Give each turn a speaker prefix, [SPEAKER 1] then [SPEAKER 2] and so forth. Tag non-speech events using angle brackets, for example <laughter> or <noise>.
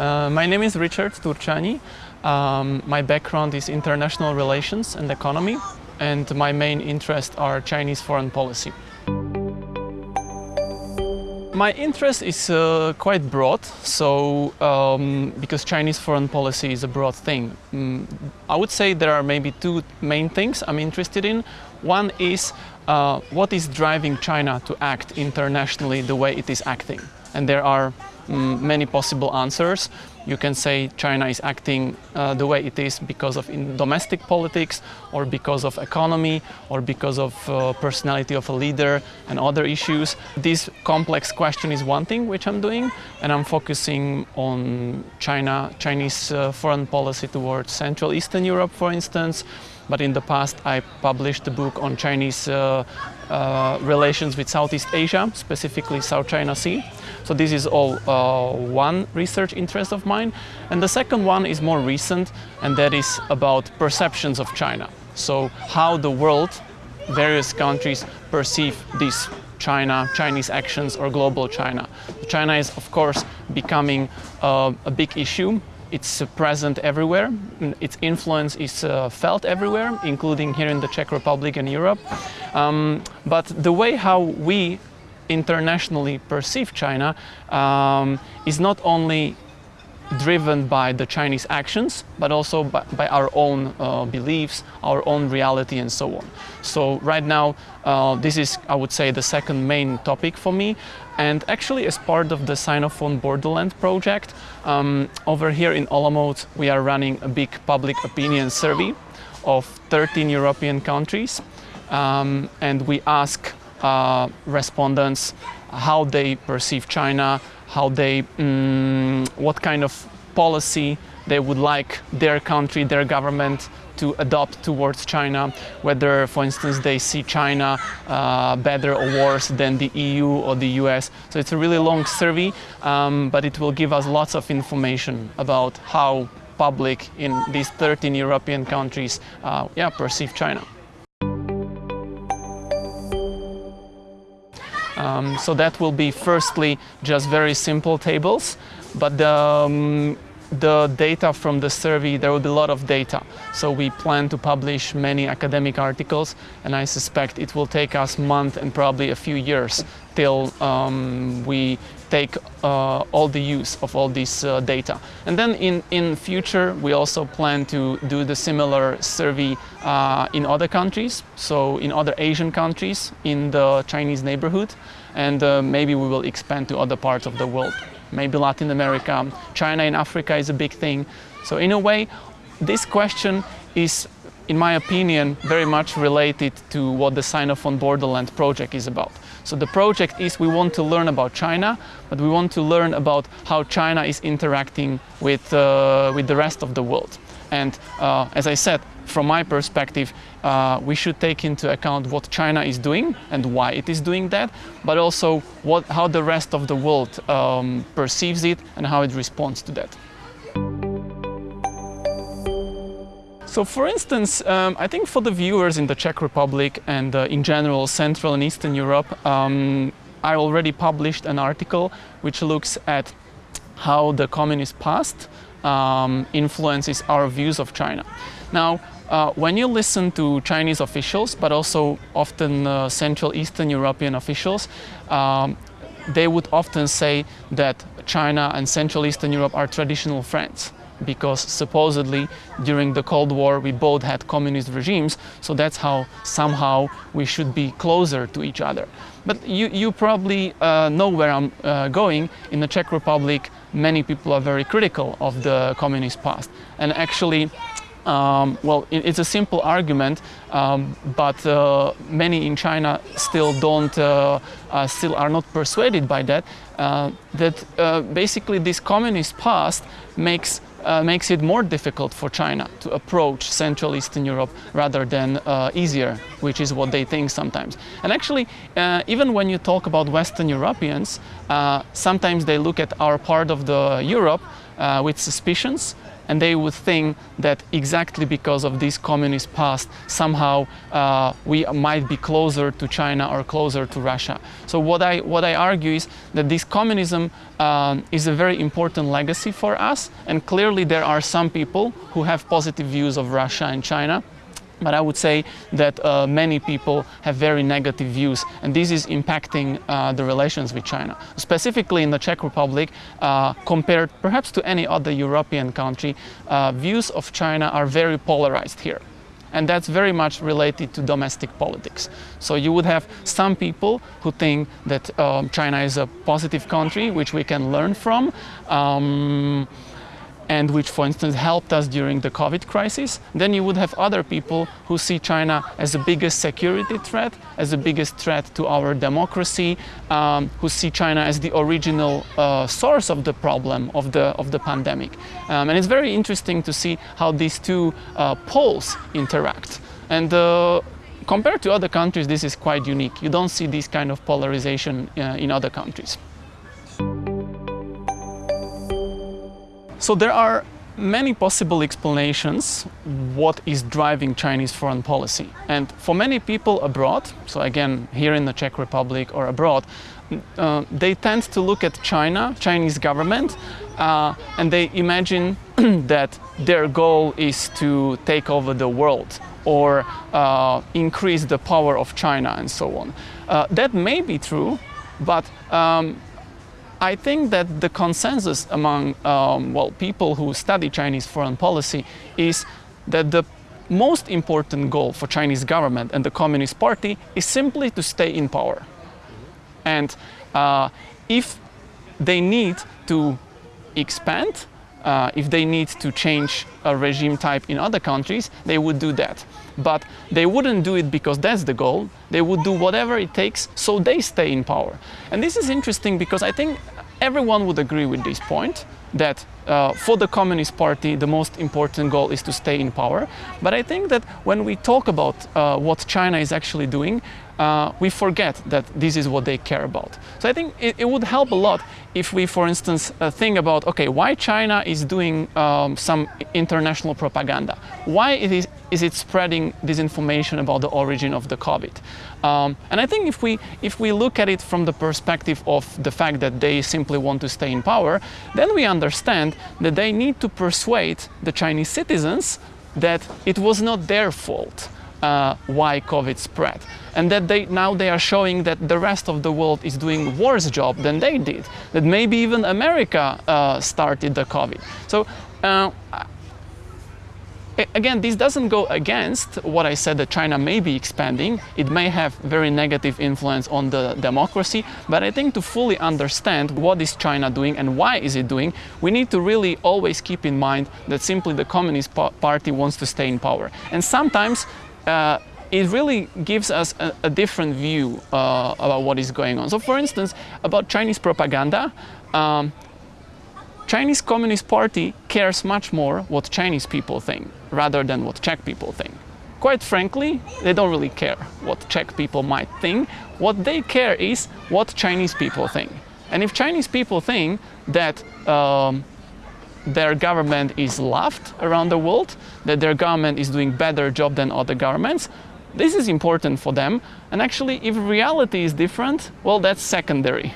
[SPEAKER 1] Uh, my name is Richard Turcsányi. Um, my background is international relations and economy, and my main interests are Chinese foreign policy. My interest is uh, quite broad, so um, because Chinese foreign policy is a broad thing. Mm, I would say there are maybe two main things I'm interested in. One is uh, what is driving China to act internationally the way it is acting. And there are mm, many possible answers. You can say China is acting uh, the way it is because of domestic politics or because of economy or because of uh, personality of a leader and other issues. This complex question is one thing which I'm doing and I'm focusing on China, Chinese uh, foreign policy towards Central Eastern Europe, for instance, but in the past I published a book on Chinese uh, uh, relations with Southeast Asia, specifically South China Sea. So this is all uh, one research interest of mine. And the second one is more recent, and that is about perceptions of China. So how the world, various countries perceive this China, Chinese actions or global China. China is of course becoming uh, a big issue it's present everywhere. Its influence is uh, felt everywhere, including here in the Czech Republic and Europe. Um, but the way how we internationally perceive China um, is not only driven by the Chinese actions, but also by, by our own uh, beliefs, our own reality and so on. So right now, uh, this is, I would say, the second main topic for me. And actually, as part of the Sinophone Borderland project, um, over here in Olomouc, we are running a big public opinion survey of 13 European countries. Um, and we ask uh, respondents how they perceive China, how they, um, what kind of policy they would like their country, their government to adopt towards China, whether, for instance, they see China uh, better or worse than the EU or the US. So it's a really long survey, um, but it will give us lots of information about how public in these 13 European countries uh, yeah, perceive China. Um, so that will be firstly just very simple tables, but the, um, the data from the survey, there will be a lot of data. So we plan to publish many academic articles and I suspect it will take us a month and probably a few years till um, we take uh, all the use of all this uh, data. And then in, in future, we also plan to do the similar survey uh, in other countries, so in other Asian countries, in the Chinese neighborhood, and uh, maybe we will expand to other parts of the world. Maybe Latin America, China in Africa is a big thing. So in a way, this question is in my opinion, very much related to what the Sinophone Borderland project is about. So the project is we want to learn about China, but we want to learn about how China is interacting with, uh, with the rest of the world. And uh, as I said, from my perspective, uh, we should take into account what China is doing and why it is doing that, but also what, how the rest of the world um, perceives it and how it responds to that. So for instance, um, I think for the viewers in the Czech Republic and uh, in general Central and Eastern Europe, um, I already published an article which looks at how the communist past um, influences our views of China. Now, uh, when you listen to Chinese officials, but also often uh, Central Eastern European officials, um, they would often say that China and Central Eastern Europe are traditional friends because supposedly during the Cold War we both had communist regimes, so that's how somehow we should be closer to each other. But you, you probably uh, know where I'm uh, going. In the Czech Republic, many people are very critical of the communist past. And actually, um, well, it's a simple argument, um, but uh, many in China still don't, uh, uh, still are not persuaded by that, uh, that uh, basically this communist past makes uh, makes it more difficult for China to approach Central Eastern Europe rather than uh, easier, which is what they think sometimes. And actually, uh, even when you talk about Western Europeans, uh, sometimes they look at our part of the Europe uh, with suspicions and they would think that exactly because of this communist past, somehow uh, we might be closer to China or closer to Russia. So what I, what I argue is that this communism um, is a very important legacy for us, and clearly there are some people who have positive views of Russia and China, but I would say that uh, many people have very negative views and this is impacting uh, the relations with China. Specifically in the Czech Republic, uh, compared perhaps to any other European country, uh, views of China are very polarized here. And that's very much related to domestic politics. So you would have some people who think that um, China is a positive country, which we can learn from. Um, and which, for instance, helped us during the COVID crisis, then you would have other people who see China as the biggest security threat, as the biggest threat to our democracy, um, who see China as the original uh, source of the problem of the, of the pandemic. Um, and it's very interesting to see how these two uh, poles interact. And uh, compared to other countries, this is quite unique. You don't see this kind of polarization uh, in other countries. So there are many possible explanations what is driving Chinese foreign policy. And for many people abroad, so again here in the Czech Republic or abroad, uh, they tend to look at China, Chinese government, uh, and they imagine <clears throat> that their goal is to take over the world or uh, increase the power of China and so on. Uh, that may be true, but um, I think that the consensus among um, well, people who study Chinese foreign policy is that the most important goal for Chinese government and the Communist Party is simply to stay in power. And uh, if they need to expand, uh, if they need to change a regime type in other countries, they would do that. But they wouldn't do it because that's the goal. They would do whatever it takes so they stay in power. And this is interesting because I think everyone would agree with this point that uh, for the Communist Party the most important goal is to stay in power. But I think that when we talk about uh, what China is actually doing, uh, we forget that this is what they care about. So I think it, it would help a lot if we, for instance, uh, think about, okay, why China is doing um, some international propaganda? Why it is, is it spreading disinformation about the origin of the COVID? Um, and I think if we, if we look at it from the perspective of the fact that they simply want to stay in power, then we understand that they need to persuade the Chinese citizens that it was not their fault uh, why COVID spread. And that they, now they are showing that the rest of the world is doing worse job than they did. That maybe even America uh, started the COVID. So uh, again, this doesn't go against what I said that China may be expanding. It may have very negative influence on the democracy, but I think to fully understand what is China doing and why is it doing, we need to really always keep in mind that simply the Communist Party wants to stay in power. And sometimes uh, it really gives us a, a different view uh, about what is going on. So for instance, about Chinese propaganda, um, Chinese Communist Party cares much more what Chinese people think rather than what Czech people think. Quite frankly, they don't really care what Czech people might think. What they care is what Chinese people think. And if Chinese people think that um, their government is loved around the world, that their government is doing better job than other governments. This is important for them. And actually, if reality is different, well, that's secondary.